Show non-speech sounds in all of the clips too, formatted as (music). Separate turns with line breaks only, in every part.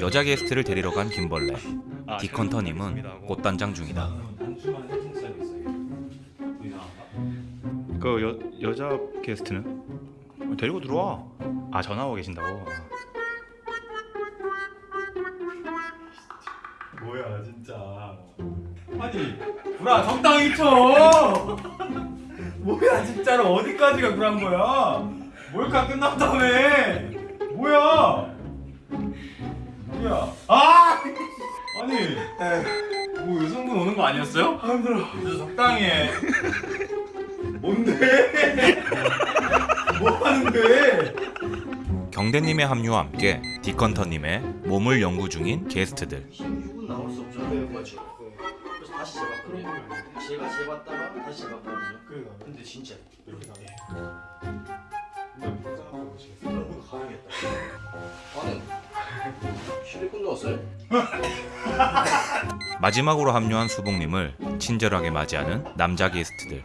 여자 게스트를 데리러 간 김벌레.
아,
디컨터님은 꽃단장 중이다.
그 여, 여자 게스트는 데리고 들어와. 아 전화하고 계신다고.
뭐야 진짜 아니 구라 적당히 쳐 뭐야 진짜로 어디까지가 구란 거야 몰카 끝났다며 뭐야 아니었어요? 아 힘들어 진짜 적당히 해 뭔데 뭐 하는데
경대님의 합류와 함께 디컨터님의 몸을 연구 중인 게스트들.
6은 나올 수 없잖아요. 네. 그래서 다시 재봤거든요. 제가 재봤다가 다시 재봤거든요.
그러니까
근데 진짜 이렇게 나네.
보시겠어요?
그런 거 가야겠다. 아니, 실리콘 넣었어요?
마지막으로 합류한 수봉님을 친절하게 맞이하는 남자 게스트들.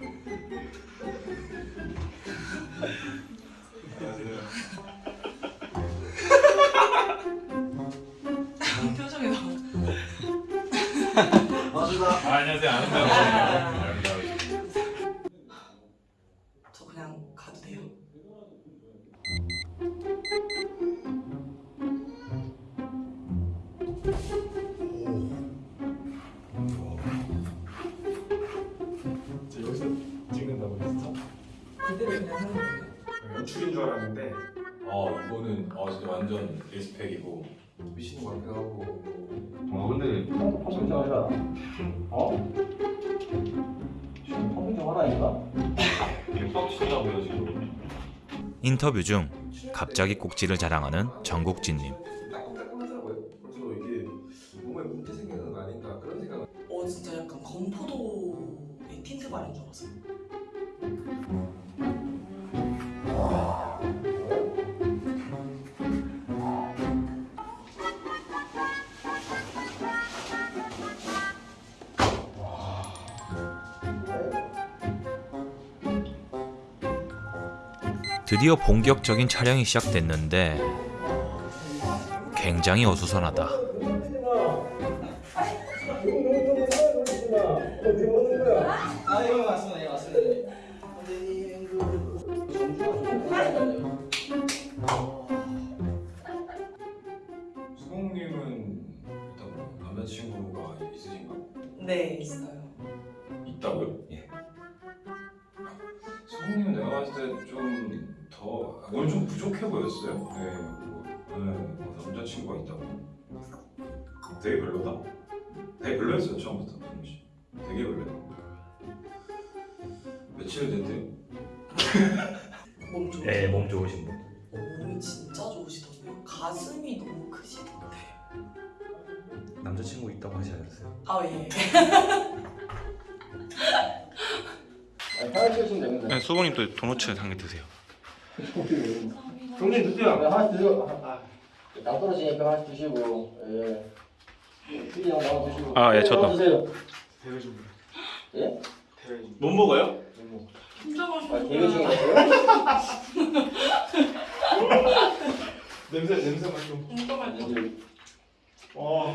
표정이 너무
맞습니다.
아, 안녕하세요 연출인 줄 알았는데 어 이거는 어 진짜 완전 리스펙이고 미친 것 같기도 하고 어 근데
평균 정하라. 어? 지금 평균 정하라니까?
이게 빡치다고요 지금
인터뷰 중 갑자기 꼭지를 자랑하는 정국진님.
따끔따끔하더라고요. 그래서 이게 몸에 문제 생기는 거 아닌가 그런 생각.
어 진짜 약간 건포도의 틴트 바른 줄 알았어요
드디어 본격적인 촬영이 시작됐는데 굉장히 어수선하다.
일단 남자친구가 있으신가?
네 있어요
있다고요? 예. 봤을 때 좀 더 오늘 좀 부족해 보였어요. 네. 뭐, 네. 뭐 남자친구가 있다고. 되게 별로다. 되게 별로였어요 처음부터 씨. 되게 별로야. 며칠 됐대요?
몸 좋으시고
네, 몸 좋으신 분.
어, 몸이 진짜 좋으시던데요 가슴이 너무 크시던데
남자친구 있다고 하지 않았어요?
아예
아니, 하나 찍으시면 됩니다.
네, 수봉님 또 도너츠 한개 드세요. (laughs)
종님 드세요. 하나 드세요. 아, 아. 당 떨어지니까 하나 드시고, 예. 튀기랑 나와 드시고.
아, 예,
네,
저도.
나와 드세요.
대회 좀
예?
대회
좀못 먹어요?
진짜
아,
맛있어요
대회 중이었어요? (laughs)
냄새 냄새만 좀
진짜 맛있어
와.